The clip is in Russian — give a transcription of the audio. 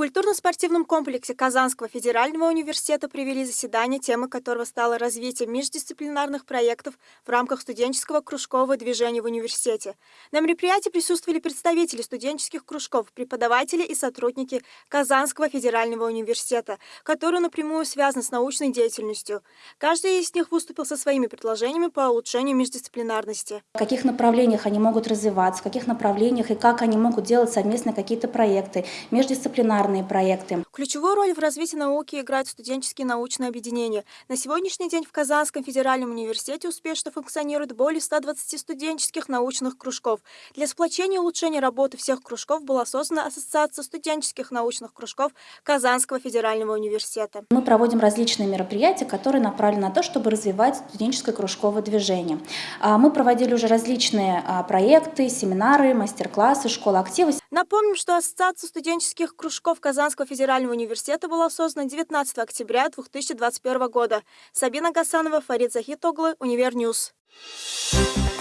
культурно-спортивном комплексе Казанского федерального университета провели заседание, темой которого стало развитие междисциплинарных проектов в рамках студенческого кружкового движения в университете. На мероприятии присутствовали представители студенческих кружков, преподаватели и сотрудники Казанского федерального университета, которые напрямую связаны с научной деятельностью. Каждый из них выступил со своими предложениями по улучшению междисциплинарности. В каких направлениях они могут развиваться, в каких направлениях и как они могут делать совместно какие-то проекты, междисциплинарные гуманитарные проекты. Ключевую роль в развитии науки играют студенческие научные объединения. На сегодняшний день в Казанском федеральном университете успешно функционирует более 120 студенческих научных кружков. Для сплочения и улучшения работы всех кружков была создана Ассоциация студенческих научных кружков Казанского федерального университета. Мы проводим различные мероприятия, которые направлены на то, чтобы развивать студенческое кружковое движение. А, мы проводили уже различные а, проекты, семинары, мастер-классы, школа актива. Напомним, что Ассоциация студенческих кружков Казанского федерального университета была создана 19 октября 2021 года. Сабина Гасанова, Фарид Захитоглы, Univer News. Thank.